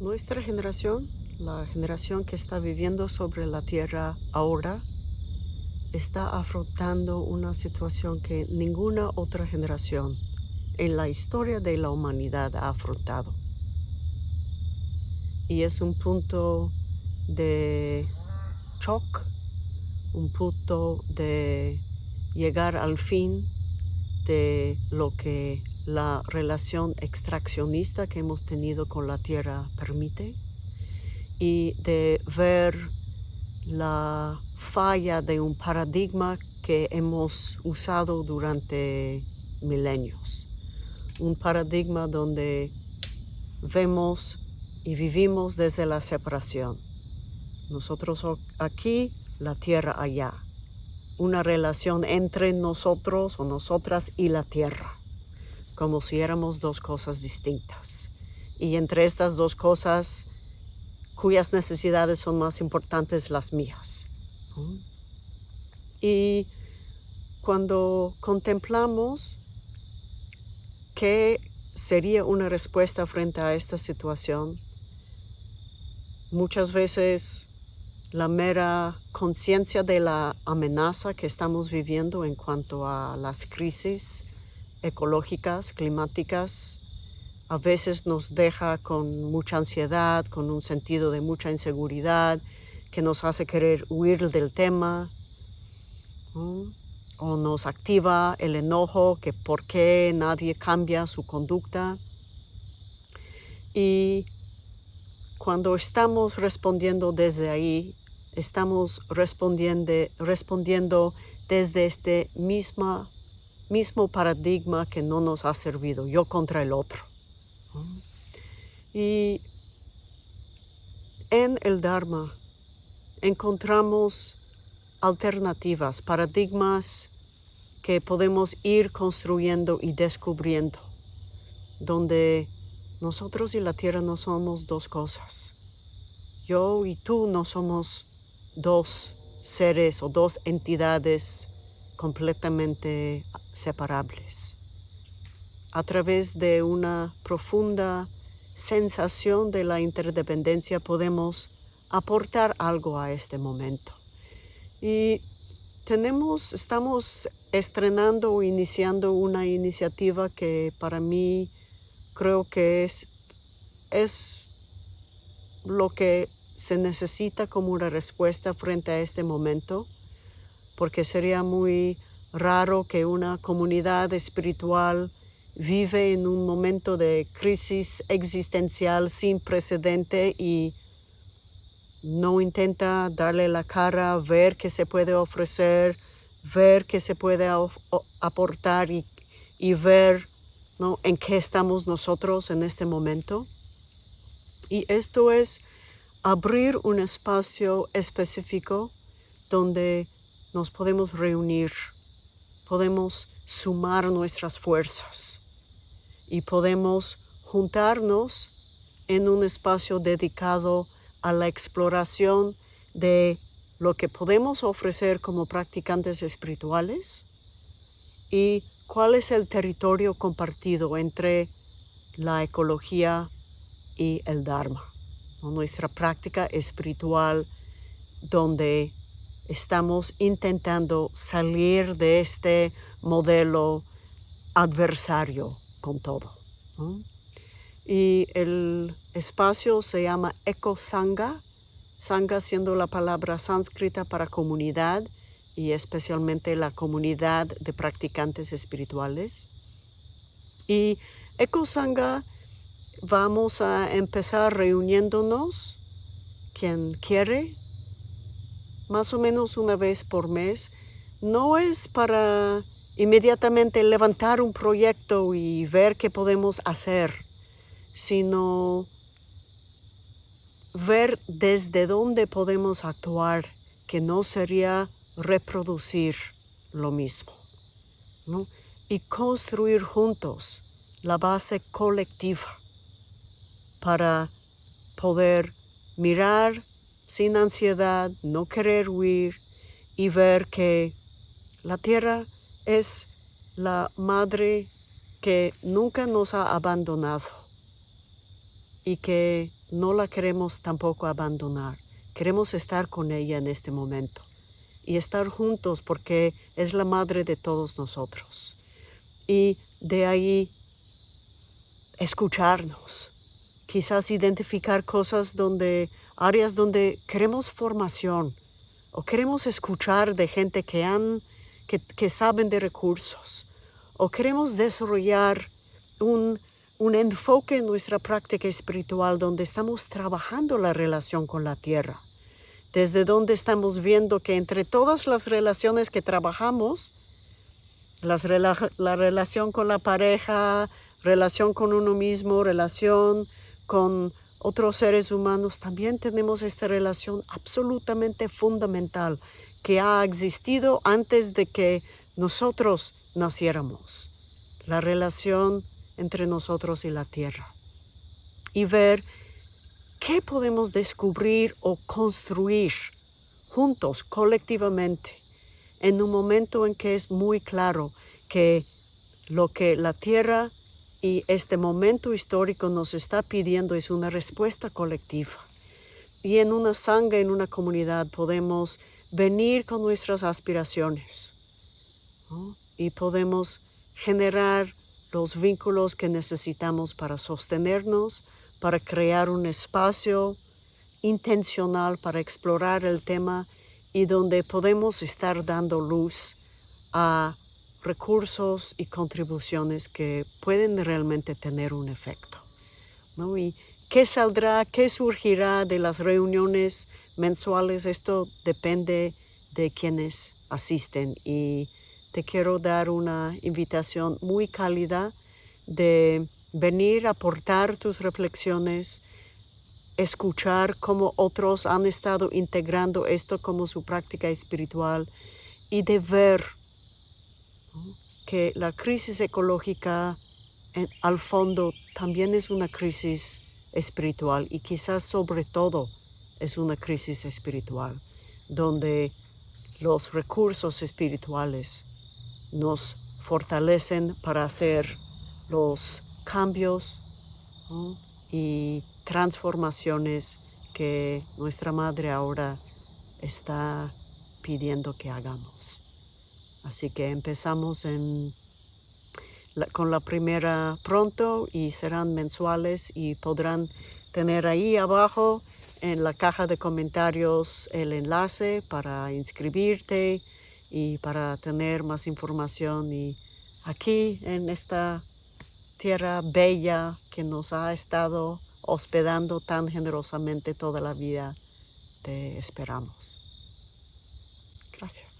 Nuestra generación, la generación que está viviendo sobre la tierra ahora, está afrontando una situación que ninguna otra generación en la historia de la humanidad ha afrontado. Y es un punto de shock, un punto de llegar al fin de lo que la relación extraccionista que hemos tenido con la tierra permite y de ver la falla de un paradigma que hemos usado durante milenios. Un paradigma donde vemos y vivimos desde la separación. Nosotros aquí, la tierra allá. Una relación entre nosotros o nosotras y la tierra, como si éramos dos cosas distintas. Y entre estas dos cosas, cuyas necesidades son más importantes las mías. Y cuando contemplamos qué sería una respuesta frente a esta situación, muchas veces la mera conciencia de la amenaza que estamos viviendo en cuanto a las crisis ecológicas, climáticas, a veces nos deja con mucha ansiedad, con un sentido de mucha inseguridad, que nos hace querer huir del tema, o nos activa el enojo, que por qué nadie cambia su conducta. Y cuando estamos respondiendo desde ahí, estamos respondiendo, respondiendo desde este misma, mismo paradigma que no nos ha servido, yo contra el otro. Y en el Dharma encontramos alternativas, paradigmas que podemos ir construyendo y descubriendo, donde nosotros y la tierra no somos dos cosas. Yo y tú no somos dos seres o dos entidades completamente separables a través de una profunda sensación de la interdependencia podemos aportar algo a este momento. Y tenemos, estamos estrenando o iniciando una iniciativa que para mí creo que es, es lo que se necesita como una respuesta frente a este momento, porque sería muy raro que una comunidad espiritual vive en un momento de crisis existencial sin precedente y no intenta darle la cara, ver qué se puede ofrecer, ver qué se puede aportar y, ver en qué estamos nosotros en este momento. Y esto es abrir un espacio específico donde nos podemos reunir, podemos sumar nuestras fuerzas y podemos juntarnos en un espacio dedicado a la exploración de lo que podemos ofrecer como practicantes espirituales y cuál es el territorio compartido entre la ecología y el Dharma, nuestra práctica espiritual donde estamos intentando salir de este modelo adversario con todo. Y el espacio se llama Eco Sangha, Sangha siendo la palabra sánscrita para comunidad y especialmente la comunidad de practicantes espirituales. Y Eco Sangha vamos a empezar reuniéndonos, quien quiere, más o menos una vez por mes. No es para inmediatamente levantar un proyecto y ver qué podemos hacer, sino ver desde dónde podemos actuar, que no sería reproducir lo mismo, y construir juntos la base colectiva para poder mirar sin ansiedad, no querer huir y ver que la tierra es la madre que nunca nos ha abandonado y que no la queremos tampoco abandonar. Queremos estar con ella en este momento y estar juntos porque es la madre de todos nosotros. Y de ahí escucharnos, quizás identificar cosas donde, áreas donde queremos formación o queremos escuchar de gente que, han, que, que saben de recursos o queremos desarrollar un, un enfoque en nuestra práctica espiritual donde estamos trabajando la relación con la tierra, desde donde estamos viendo que entre todas las relaciones que trabajamos, la relación con la pareja, relación con uno mismo, relación con otros seres humanos, también tenemos esta relación absolutamente fundamental que ha existido antes de que nosotros naciéramos. La relación entre nosotros y la tierra. Y ver qué podemos descubrir o construir juntos, colectivamente, en un momento en que es muy claro que lo que la tierra y este momento histórico nos está pidiendo es una respuesta colectiva. Y en una sangre, en una comunidad, podemos venir con nuestras aspiraciones y podemos generar los vínculos que necesitamos para sostenernos, para crear un espacio intencional para explorar el tema y donde podemos estar dando luz a recursos y contribuciones que pueden realmente tener un efecto. ¿no? ¿Y qué saldrá, qué surgirá de las reuniones mensuales? Esto depende de quienes asisten y te quiero dar una invitación muy cálida de venir a aportar tus reflexiones, escuchar cómo otros han estado integrando esto como su práctica espiritual y de ver que la crisis ecológica al fondo también es una crisis espiritual y quizás sobre todo es una crisis espiritual donde los recursos espirituales nos fortalecen para hacer los cambios y transformaciones que nuestra Madre ahora está pidiendo que hagamos. Así que empezamos con la primera pronto y serán mensuales y podrán tener ahí abajo en la caja de comentarios el enlace para inscribirte y para tener más información y aquí en esta tierra bella que nos ha estado hospedando tan generosamente toda la vida, te esperamos. Gracias.